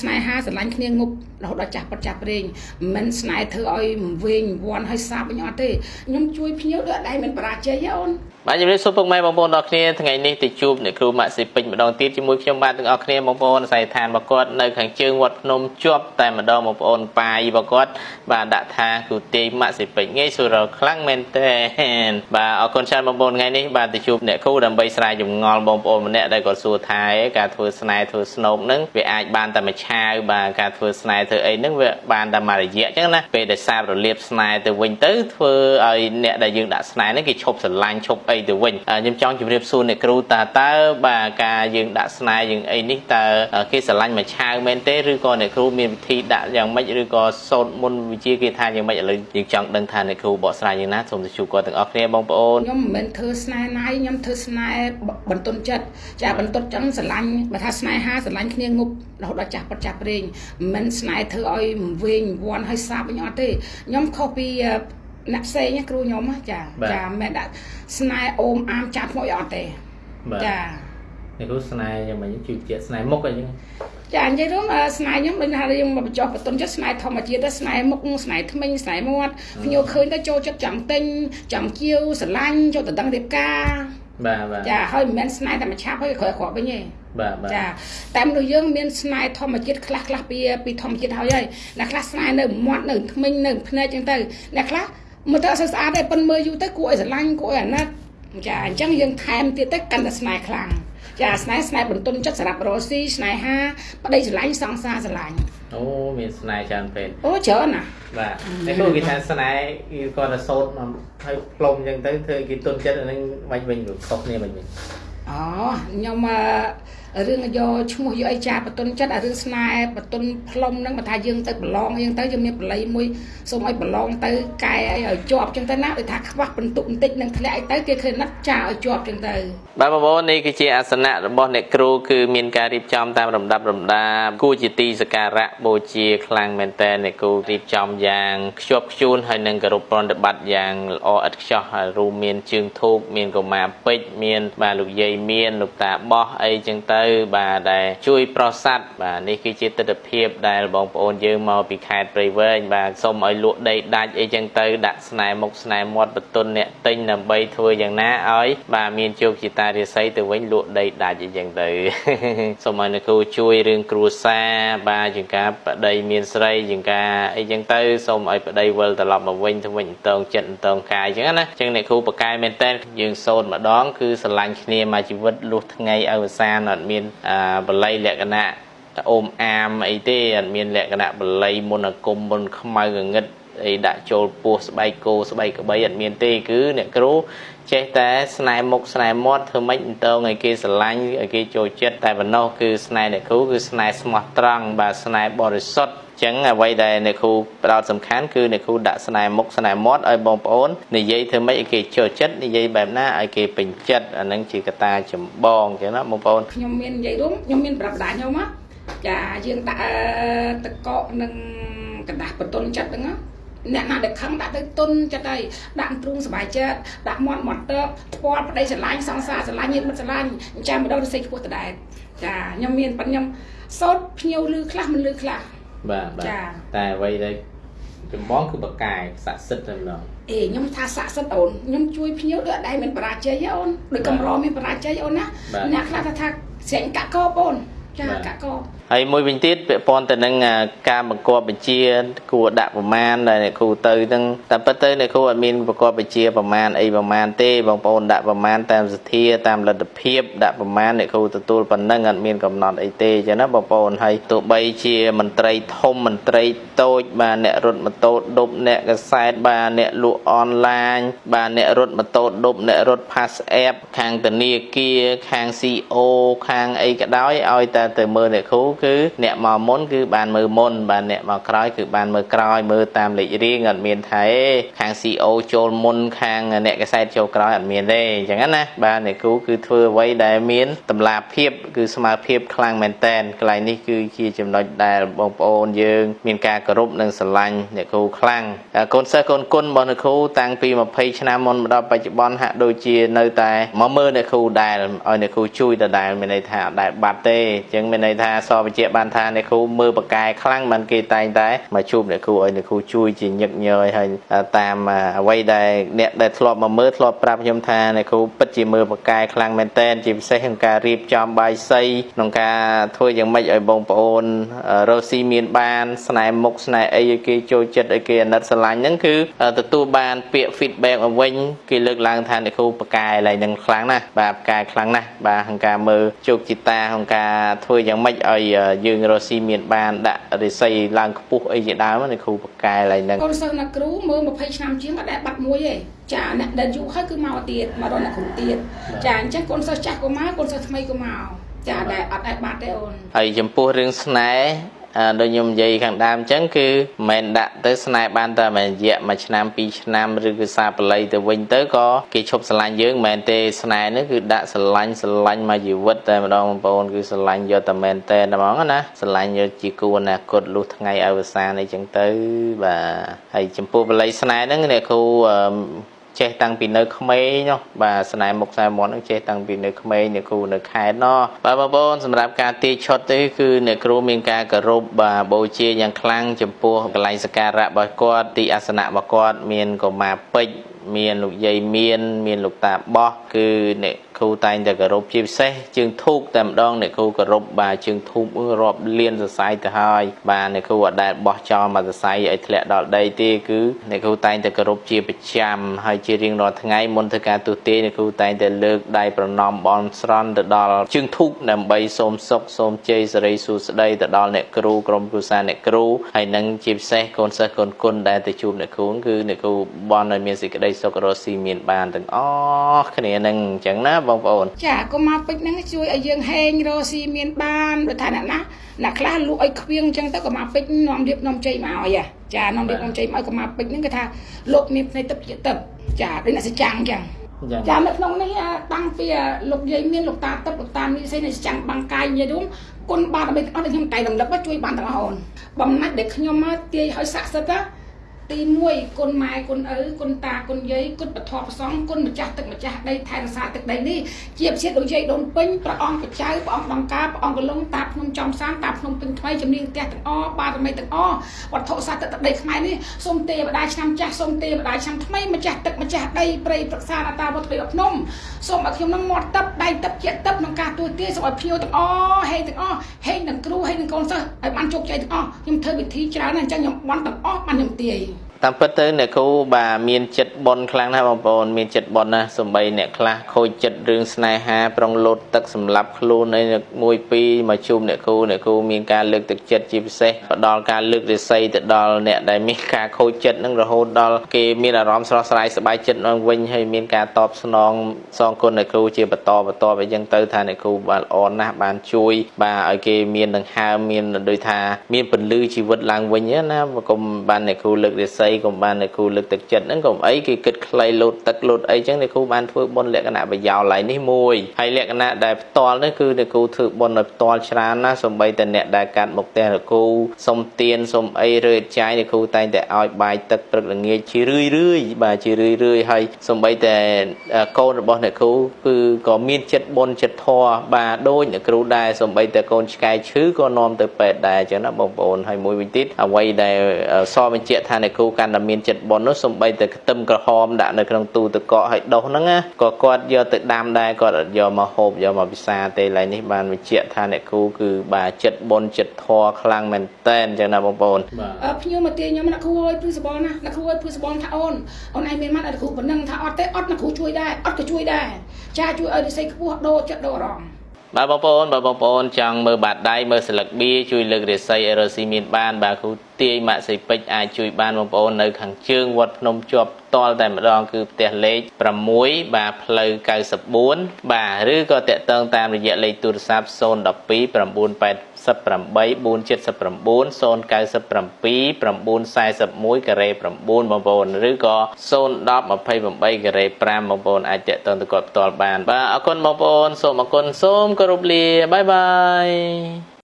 ស្នេហាស្រឡាញ់គ្នាងប់រហូតដល់ចាស់ប៉ាត់ចាស់ប្រេងមិនស្នេហ៍ធ្វើឲ្យវិញវ័នឲ្យសាបវិញអត់ទេខ្ញុំជួយភ្ញៀវដូចអត់ដែរមិនបរាជ័យទេអូន បាទជំរាបសួរពុកម៉ែបងប្អូនទាំងគ្នាថ្ងៃនេះទៅជួបអ្នកគ្រូម៉ាក់ស៊ីពេជ្រម្ដងទៀតជាមួយខ្ញុំបាទទាំងអស់គ្នាបងប្អូនអាស័យដ្ឋានរបស់គាត់នៅខាងជើងវត្តភ្នំជាប់តែម្ដងបងប្អូនប៉ាយរបស់គាត់បាទដាក់ថាគ្រូទេម៉ាក់ស៊ីពេជ្រងាយស្រួលខ្លាំងមែនទែនបាទអរគុណច្រើនបងប្អូនថ្ងៃនេះបាទទៅជួបអ្នកគ្រូដើម្បីស្រាយចម្ងល់បងប្អូនម្នាក់ដែលគាត់សួរថាការធ្វើស្នេហ៍ធ្វើស្នូកហ្នឹងវាអាចបានតែមួយឆាវបាទការធ្វើស្នេហ៍ធ្វើអីហ្នឹងវាបានតែមួយរយៈអញ្ចឹងណាពេលដែលសាររលាបស្នេហ៍ទៅវិញទៅធ្វើឲ្យអ្នកដែលយើងដាក់ស្នេហ៍ហ្នឹងគេឈប់ស្រឡាញ់ឈប់អីទៅវិញខ្ញុំចង់ជម្រាបសួរអ្នកគ្រូតើតើបាទការយើងដាក់ស្នេហ៍យើងអីនេះតើគេស្រឡាញ់មួយឆាវមែនទេឬក៏អ្នកគ្រូមានវិធីដាក់យ៉ាងម៉េចឬក៏សូត្រមុនវិជាគេថាយ៉ាងម៉េចឥឡូវយើងចង់ដឹងថាអ្នកគ្រូបកស្រាយយ៉ាងណាសូមទៅជួបគាត់ទាំងអស់គ្នាបងប្អូនខ្ញុំមិនមែនធ្វើស្នេហ៍ណាយខ្ញុំធ្វើស្នេហ៍បន្ទន់ចិត្តចាបន្ទន់ចឹងស្រឡាញ់បើថាស្នេហាស្រឡាញ់គ្នាងប់រហូតដល់ចាស់ប៉ាត់ចាស់ប្រេងមិនស្នេហ៍ធ្វើឲ្យវិញវ័នឲ្យសាបវិញអត់ទេខ្ញុំខុសពី អ្នកផ្សេងគ្រូខ្ញុំចាចាមិនដាក់ស្នេហ៍អូមអាមចាប់មកអត់ទេចានេះគ្រូស្នេហ៍យ៉ាងម៉េចជួយជាស្នេហ៍មុខអីចឹងចានិយាយរួមស្នេហ៍ខ្ញុំដូចថាយើងមកបញ្ចុះបន្ទុនចិត្តស្នេហ៍ធម្មជាតិស្នេហ៍មុខស្នេហ៍ថ្មិញស្នេហ៍មាត់ភ្ញៀវឃើញទៅចូលចិត្តចង់ទិញចង់ជាវស្រឡាញ់ចូលទៅដឹងរៀបការបាទបាទចាហើយមិនមែនស្នេហ៍តែមួយឆាប់ហើយក្រោយគ្រាប់វិញទេបាទបាទចាតែមនុស្សយើងមានស្នេហ៍ធម្មជាតិខ្លះខ្លះពីពីធម្មជាតិហើយហើយអ្នកខ្លះស្នេហ៍នៅមាត់នៅថ្មិញនៅភ្នែកចឹងទៅអ្នកខ្លះ មើលទៅអត់ស្អាតទេប៉ុនមើលយូរទៅគួរឲ្យស្រឡាញ់គួរឲ្យអាណិតចាអញ្ចឹងយើងថែមទៀតទៅកាន់តែស្នេហ៍ខ្លាំងចាស្នេហ៍ស្នេហ៍បន្ទន់ចិត្តសម្រាប់រស់ស៊ីស្នេហាប្តីស្រឡាញ់សង្សារស្រឡាញ់អូមានស្នេហ៍ច្រើនពេកអូច្រើនណាបាទតែគូគេថាស្នេហ៍គេគាត់ទៅសោតហើយផ្លុំអញ្ចឹងទៅធ្វើគេទុនចិត្តអានឹងវិញវិញខុសគ្នាវិញវិញអូខ្ញុំអឺ រឿងយកឈ្មោះយកអីចាបតុនចិត្តអារឿងស្នេហ៍បតុនផ្លុំហ្នឹងបើថាយើងទៅប្រឡងយើងទៅយើងមានបល័យមួយសូមឲ្យប្រឡងទៅកែអីឲ្យជាប់ចឹងទៅណាដូចថាខ្វះបន្ទុកបន្តិចនឹងធ្លាក់អីទៅគេឃើញណាត់ចាឲ្យជាប់ចឹងទៅបាទបងប្អូននេះគឺជាអាសនៈរបស់អ្នកគ្រូគឺមានការរៀបចំតាមលំដាប់លំដាគួរជាទីសក្ការៈបូជាខ្លាំងមែនតើអ្នកគ្រូរៀបចំយ៉ាងខ្ជាប់ខ្ជួនហើយនឹងគោរពប្រតិបត្តិយ៉ាងល្អឥតខ្ចោះហើយរួមមានជើងធូបមានកុមារពេជ្រមានបាទលោកយាយមានលោកតាបោះអីចឹងទៅបាទដែលជួយប្រស័តបាទនេះគឺជាទស្សនវិជ្ជាដែលបងប្អូនយើងមកពីខេត្តព្រៃវែងបាទសូមឲ្យលក់ដីដាច់អីចឹងទៅដាក់ស្នែមុខស្នែមាត់បន្ទុនអ្នកទិញដើម្បីធ្វើយ៉ាងណាឲ្យបាទមានជោគជតារាសីទៅវិញលក់ដីដាច់អីចឹងទៅសូមឲ្យអ្នកគ្រូជួយរឿងគ្រួសារបាទជាងការបដីមានស្រីជាងការអីចឹងទៅសូមឲ្យប្តីវិលត្រឡប់មកវិញទៅវិញតងចិត្តតងកាយចឹងណាចឹងអ្នកគ្រូបកកែមែនតើយើងសូត្រម្ដងគឺស្រឡាញ់គ្នាមកជីវិតលុះថ្ងៃអវសានអត់មានបល័យលក្ខណៈអូមអាមអីទេអត់មានលក្ខណៈបល័យមុនអាគមមុនខ្មៅងងឹត អីដាក់ចូលពោះស្បែកគោស្បែកក្បីអត់មានទេគឺអ្នកគ្រូចេះតែស្នែមុខស្នែមាត់ធ្វើម៉េចតងឲ្យគេស្រឡាញ់ឲ្យគេចូលចិត្តតែប៉ុណ្ណោះគឺស្នែអ្នកគ្រូគឺស្នែស្មោះត្រង់បាទស្នែបរិសុទ្ធចឹងអ្វីដែលអ្នកគ្រូផ្ដោតសំខាន់គឺអ្នកគ្រូដាក់ស្នែមុខស្នែមាត់ឲ្យបងប្អូននិយាយធ្វើម៉េចឲ្យគេចូលចិត្តនិយាយបែបណាឲ្យគេពេញចិត្តអានឹងជាកត្តាចម្បងចឹងណាបងប្អូនខ្ញុំមាននិយាយរួមខ្ញុំមានប្រាប់ដាខ្ញុំណាចាយើងដាក់ទឹកកកនិងกระดาษបន្ទន់ចិត្តហ្នឹងណា អ្នកណាដែលខឹងដាក់ទៅទុនចិត្តហើយដាក់ទ្រូងសុបាយចិត្តដាក់មាត់មាត់ទៅស្ពាល់ប្តីស្រឡាញ់សង្សារស្រឡាញ់ញាតិមិត្តស្រឡាញ់ចាំម្ដងទៅសេចខ្ពស់ដដែលចាខ្ញុំមានប៉ុន្តែខ្ញុំសោតភ្ញៀវលឺខ្លះមិនលឺខ្លះបាទបាទតែអ្វីដែលចម្បងគឺបកាយស័ក្តិសិទ្ធតែម្ដងអេខ្ញុំថាស័ក្តិសិទ្ធអូនខ្ញុំជួយភ្ញៀវដូចអត់ដែរមានបរាជ័យអូនដូចកំរមានបរាជ័យអូនណាអ្នកខ្លះថាថាស្រែងកាក់កបអូនចាកាក់កហើយមួយវិញទៀតពាក់ព័ន្ធទៅនឹងការបង្គាប់បញ្ជា គួរដាក់ប្រមាណដែលអ្នកគ្រូទៅហ្នឹងតែពិតទៅអ្នកគ្រូអត់មានបង្គាប់បញ្ជាប្រមាណអីប្រមាណទេបងប្អូនដាក់ប្រមាណតាមសទ្ធាតាមលទ្ធភាពដាក់ប្រមាណអ្នកគ្រូទទួលប៉ុណ្ណឹងអត់មានកំណត់អីទេចឹងណាបងប្អូនហើយទោះបីជាមន្ត្រីធំមន្ត្រីតូចបាទអ្នករត់ម៉ូតូដប់អ្នកកសែតបាទអ្នកលក់អនឡាញបាទអ្នករត់ម៉ូតូដប់អ្នករត់ Pass App ខាងធនាគារខាង CO ខាងអីក៏ដោយឲ្យតែទៅមើលអ្នកគ្រូគឺអ្នកមកមុនគឺបានមើលមុនបាទអ្នកមកក្រោយគឺបានមើលក្រោយមើលតាមលេខរៀងអត់មានថាខាង CO ចូលមុនខាងអ្នកកសែតចូលក្រោយអត់មានទេអញ្ចឹងណាបាទអ្នកគ្រូគឺធ្វើអ្វីដែលមានតម្លាភាពគឺស្មើភាពខ្លាំងមែនតែនកន្លែងនេះគឺជាចំណុចដែលបងប្អូនយើង មានការគោរពនិងស្រឡាញ់អ្នកគ្រូខ្លាំងកូនសិស្សកូនគុណរបស់អ្នកគ្រូតាំងពី20ឆ្នាំមុនមកដល់បច្ចុប្បន្នហាក់ដូចជានៅតែមកមើលអ្នកគ្រូដែលឲ្យអ្នកគ្រូជួយដដែលមានន័យថាអត់ដែលបាត់ទេអញ្ចឹងមានន័យថាសបញ្ជាក់បានថាអ្នកគ្រូមើលបកកែខ្លាំងមិនគេតែងតែមកជួបអ្នកគ្រូឲ្យអ្នកគ្រូជួយជាញឹកញយហើយតាមអ្វីដែលអ្នកដែលធ្លាប់មកមើលធ្លាប់ប្រាប់ខ្ញុំថាអ្នកគ្រូពិតជាមើលបកកែខ្លាំងមែនតែនជាពិសេសក្នុងការរៀបចំបាយសីក្នុងការធ្វើយ៉ាងម៉េចឲ្យបងប្អូនរស់ស៊ីមានបានស្នេហ៍មុខស្នេហ៍អីឲ្យគេចូលចិត្តឲ្យគេអាណិតស្រឡាញ់ហ្នឹងគឺទទួលបានពាក្យ feedback មកវិញគេលើកឡើងថាអ្នកគ្រូបកកែឡើងនឹងខ្លាំងណាស់បាទបកកែខ្លាំងណាស់បាទក្នុងការមើលជោគជតាក្នុងការធ្វើយ៉ាងម៉េចឲ្យយើងរស់ស៊ីមានបានដាក់រិស័យឡើងខ្ពស់អីជាដើមអ្នកគ្រូបកកែឡើងនឹងកូនសិស្សអ្នកគ្រូមើល20ឆ្នាំជាងអត់ដែលបាត់មួយទេចាអ្នកដែលយូរហើយគឺមកទៀតមករកអ្នកគ្រូទៀតចាអញ្ចឹងកូនសិស្សចាស់ក៏មកកូនសិស្សថ្មីក៏មកចាដែលអត់ដែលបាត់ទេអូនហើយចំពោះរឿងស្នេហ៍ ដូចខ្ញុំនិយាយខាងដើមអញ្ចឹងគឺមិនដាក់ទៅស្នេហ៍បានតែមួយរយៈមួយឆ្នាំពីរឆ្នាំឬគឺសាបល័យទៅវិញទៅក៏គេឈប់ស្រឡាញ់យើងមិនមែនទេស្នេហ៍នេះគឺដាក់ស្រឡាញ់ស្រឡាញ់មកជីវិតតែម្ដងបងប្អូនគឺស្រឡាញ់យកតែមែនតែហ្មងណាស្រឡាញ់យកជាគូអនាគតលុះថ្ងៃអវសានអីចឹងទៅបាទហើយចំពោះបល័យស្នេហ៍ហ្នឹងអ្នកគ្រូ ចេះតាំងពីនៅក្មេងនោះបាទស្នេហ៍មុខស្នេហ៍មាត់នឹងចេះតាំងពីនៅក្មេងអ្នកគ្រូនៅខេត្តនោះបាទបងប្អូនសម្រាប់ការទាយឆុតទេគឺអ្នកគ្រូមានការគោរពបាទបូជាយ៉ាងខ្លាំងចំពោះកន្លែងសក្ការៈរបស់គាត់ទីអាសនៈរបស់គាត់មានកុមារពេជ្រ មានលោកយាយមាន មានលោកតាបោះគឺអ្នកគ្រូតែងតែគោរពជាពិសេសជើងធូបតែម្ដងអ្នកគ្រូគោរពបាទជើងធូបរាប់លានសរសៃទៅហើយបាទអ្នកគ្រូអត់ដែលបោះចោលមកសរសៃឲ្យធ្លាក់ដល់ដីទេគឺអ្នកគ្រូតែងតែគោរពជាប្រចាំហើយជារៀងរាល់ថ្ងៃមុនធ្វើការទស្សទាយអ្នកគ្រូតែងតែលើកដៃប្រណម្យបន់ស្រន់ទៅដល់ជើងធូបដើម្បីសូមសុខសូមជ័យសិរីសួស្តីទៅដល់អ្នកគ្រូក្រុមគ្រួសារអ្នកគ្រូហើយនឹងជាពិសេសកូនសិស្សកូនគុណដែលទៅជួបអ្នកគ្រូគឺអ្នកគ្រូបន់ឲ្យមានសេចក្តីសុខរស់ស៊ីមានបានទាំងអស់គ្នានឹងអញ្ចឹងណាបងប្អូនចាកុមារពេជ្រហ្នឹងជួយឲ្យយើងហែងរស់ស៊ីមានបានដូចថាអ្នកណាអ្នកខ្លះលក់ឲ្យខ្វៀងអញ្ចឹងទៅកុមារពេជ្រនាំរៀបនាំជ័យមកឲ្យចានាំរៀបនាំជ័យមកឲ្យកុមារពេជ្រហ្នឹងគេថាលោកមានភ្នែកទឹកជាទឹកចាដូចអ្នកសចាំងអញ្ចឹងចានៅក្នុងនេះតាំងពីលោកយាយមានលោកតាទឹកលោកតាមានសេនៃចាំងបាំងកាយនិយាយរួមគុណបាទដើម្បីទាំងអស់ខ្ញុំតែរំលឹកជួយបានទាំងអស់អូនបំណាច់ដែលខ្ញុំមកទាយឲ្យស័ក្តិសិទ្ធិ ទី1គុណម៉ែគុណឪគុណតាគុណយាយគុណបធម៌ប្រសងគុណម្ចាស់ទឹកម្ចាស់ដីថែរក្សាទឹកដីនេះជាពិសេសដូចយាយដូនពេញព្រះអង្គបច្ចៅព្រះអង្គដង្ការព្រះអង្គកលងតាភ្នំចំសានតាភ្នំពេញថ្មីជំនាញផ្ទះទាំងអបារមីទាំងអវត្ថុសាស្ត្រទឹកដីខ្មែរនេះសូមទេវតាឆ្នាំចាស់សូមទេវតាឆ្នាំថ្មីម្ចាស់ទឹកម្ចាស់ដីព្រៃប្រឹក្សាអតាវត្តភ្នំសូមឲ្យខ្ញុំនឹងមាត់ទឹកដៃទឹកជាទឹកក្នុងការទួទាយសូមឲ្យភ្ញៀវទាំងអហេទាំងអហេនឹងគ្រូហេនឹងកូនសិស្សឲ្យបានជោគជ័យទាំងអស់ខ្ញុំធ្វើវិធីច្រើនណាស់អញ្ចឹងខ្ញុំបន់ទាំងអស់បានខ្ញុំទាយ តាមពិតទៅអ្នកគ្រូបាទមានចិត្តបនខ្លាំងណាស់បងប្អូនមានចិត្តបនណាស់សំបីអ្នកខ្លះខូចចិត្តរឿងស្នេហាប្រុងលោតទឹកសម្លាប់ខ្លួនអីមួយពីរមកជួបអ្នកគ្រូអ្នកគ្រូមានការលើកទឹកចិត្តជាពិសេសផ្ដល់ការលើករិស័យទៅដល់អ្នកដែលមានការខូចចិត្តនឹងរហូតដល់គេមានអារម្មណ៍ស្រស់ស្រាយសប្បាយចិត្តឡើងវិញហើយមានការតបស្នងសងគុណអ្នកគ្រូជាបន្តបន្តអីចឹងទៅថាអ្នកគ្រូបាទល្អណាស់បានជួយ បាទឲ្យគេមានដង្ហើមមានដូចថាមានពន្លឺជីវិតឡើងវិញណាកុំបានអ្នកគ្រូលើករិស័យកុំបានអ្នកគ្រូលើកទឹកចិត្តហ្នឹងកុំអីគេគិតខ្លីលោតទឹកលោតអីចឹងអ្នកគ្រូបានធ្វើបុណ្យលក្ខណៈប្រយោលឡើយនេះមួយហើយលក្ខណៈដែលផ្ទាល់នេះគឺអ្នកគ្រូធ្វើបុណ្យឲ្យផ្ទាល់ច្រើនណាសំបីតែអ្នកដែលកាត់មុខផ្ទះអ្នកគ្រូសុំទៀនសុំអីរើចាយអ្នកគ្រូតែងតែឲ្យបាយទឹកព្រឹកល្ងាចជារឿយរឿយបាទជារឿយរឿយហើយសំបីតែកូនរបស់អ្នកគ្រូគឺក៏មានចិត្តបុណ្យចិត្តធម៌បាទដូចអ្នកគ្រូដែរសំបីតែកូនឆ្កែឈឺក៏នាំទៅពេទ្យដែរចឹងណាបងប្អូនហើយមួយវិញទៀតអ្វីដែលសបញ្ជាក់ថាអ្នកគ្រូកាន់តែមានចិត្តបុណ្យនោះសំបីតែខ្ទឹមក្រហមដាក់នៅក្នុងទូទឹកកកឲ្យដុសហ្នឹងណាក៏គាត់យកទៅដាំដែរគាត់អត់យកមកហូបយកមកពិសាទេឡើយនេះបានបញ្ជាក់ថាអ្នកគ្រូគឺបាទចិត្តបុណ្យចិត្តធម៌ខ្លាំងមែនតែនចឹងណាបងប្អូនបាទភ្ញៀវមកទាខ្ញុំអ្នកគ្រូអើយព្រឺសបល់ណាអ្នកគ្រូអើយព្រឺសបល់ថាអូនអូនឯងមានម៉ាត់ឲ្យគ្រូប៉ុណ្ណឹងថាអត់ទេអត់អ្នកគ្រូជួយដែរអត់ក៏ជួយដែរចាជួយឲ្យនិស័យខ្ពស់ដោចិត្តដោអារម្មណ៍ បាទបងប្អូនបាទបងប្អូនចង់មើលបាតដៃមើលស្លឹកបៀជួយលើករាសីឲ្យរស់ស៊ីមានបានបាទគ្រូទាយម៉ាក់សីពេជ្រអាចជួយបានបងប្អូននៅខាងជើងវត្តភ្នំជាប់តល់តែម្ដងគឺផ្ទះលេខ6បាទផ្លូវ94បាទឬក៏តាក់ទងតាមរយៈលេខទូរស័ព្ទ012 988 479 097 941ការ៉េ9បងប្អូនឬក៏010 28ការ៉េ5បងប្អូនអាចតាក់ទងទៅគាត់ផ្ទាល់បានបាទអរគុណបងប្អូនសូមអរគុណសូមគោរពលាបាយបាយ